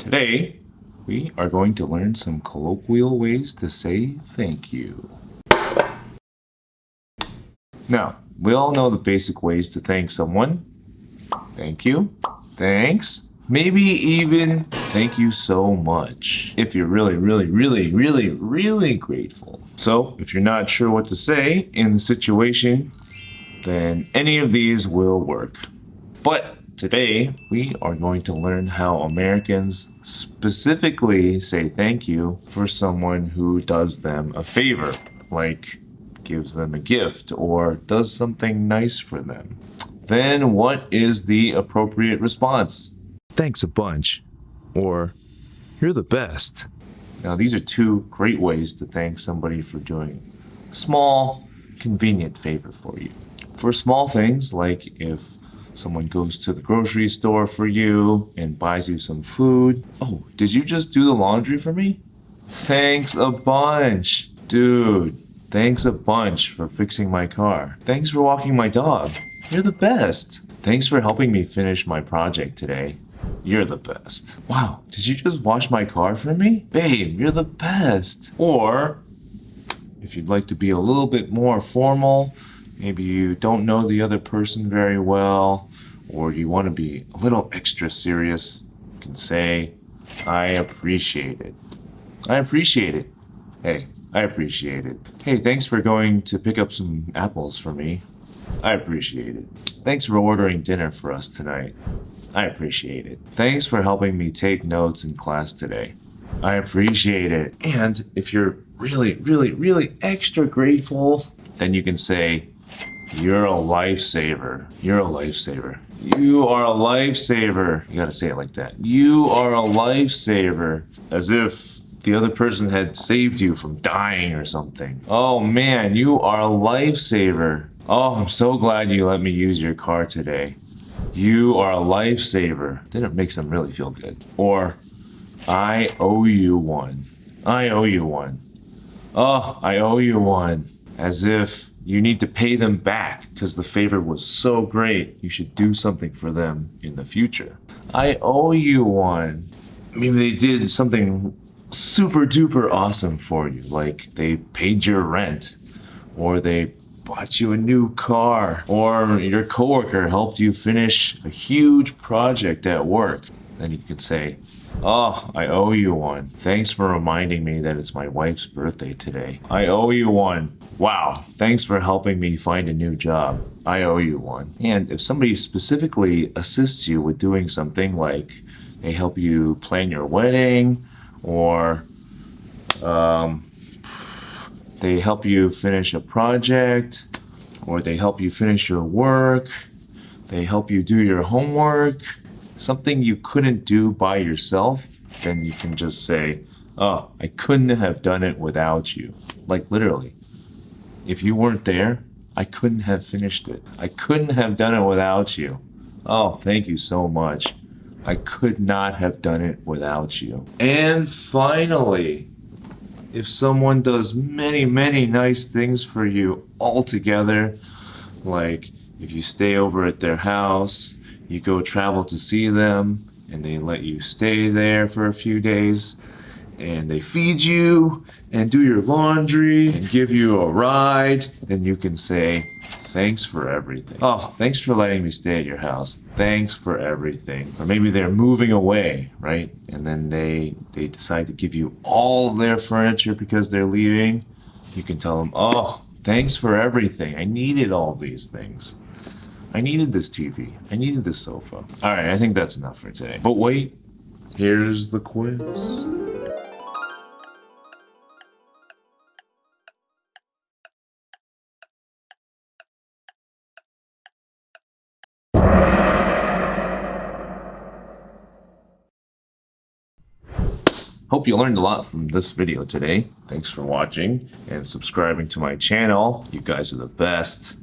Today, we are going to learn some colloquial ways to say thank you. Now, we all know the basic ways to thank someone. Thank you, thanks, maybe even thank you so much if you're really, really, really, really, really grateful. So, if you're not sure what to say in the situation, then any of these will work. But Today, we are going to learn how Americans specifically say thank you for someone who does them a favor, like gives them a gift or does something nice for them. Then what is the appropriate response? Thanks a bunch. Or, you're the best. Now these are two great ways to thank somebody for doing a small, convenient favor for you. For small things, like if someone goes to the grocery store for you and buys you some food. Oh, did you just do the laundry for me? Thanks a bunch. Dude, thanks a bunch for fixing my car. Thanks for walking my dog. You're the best. Thanks for helping me finish my project today. You're the best. Wow, did you just wash my car for me? Babe, you're the best. Or, if you'd like to be a little bit more formal, maybe you don't know the other person very well, or you want to be a little extra serious, you can say, I appreciate it. I appreciate it. Hey, I appreciate it. Hey, thanks for going to pick up some apples for me. I appreciate it. Thanks for ordering dinner for us tonight. I appreciate it. Thanks for helping me take notes in class today. I appreciate it. And if you're really, really, really extra grateful, then you can say, you're a lifesaver. You're a lifesaver. You are a lifesaver. You gotta say it like that. You are a lifesaver. As if the other person had saved you from dying or something. Oh man, you are a lifesaver. Oh, I'm so glad you let me use your car today. You are a lifesaver. Then it makes them really feel good. Or, I owe you one. I owe you one. Oh, I owe you one. As if you need to pay them back because the favor was so great. You should do something for them in the future. I owe you one. Maybe they did something super duper awesome for you, like they paid your rent, or they bought you a new car, or your coworker helped you finish a huge project at work. Then you could say, Oh, I owe you one. Thanks for reminding me that it's my wife's birthday today. I owe you one. Wow, thanks for helping me find a new job. I owe you one. And if somebody specifically assists you with doing something like they help you plan your wedding or um, they help you finish a project or they help you finish your work, they help you do your homework, something you couldn't do by yourself, then you can just say, oh, I couldn't have done it without you. Like literally. If you weren't there, I couldn't have finished it. I couldn't have done it without you. Oh, thank you so much. I could not have done it without you. And finally, if someone does many, many nice things for you all together, like if you stay over at their house, you go travel to see them, and they let you stay there for a few days, and they feed you and do your laundry and give you a ride, and you can say, thanks for everything. Oh, thanks for letting me stay at your house. Thanks for everything. Or maybe they're moving away, right? And then they, they decide to give you all their furniture because they're leaving. You can tell them, oh, thanks for everything. I needed all these things. I needed this TV. I needed this sofa. All right, I think that's enough for today. But wait, here's the quiz. Hope you learned a lot from this video today. Thanks for watching and subscribing to my channel. You guys are the best.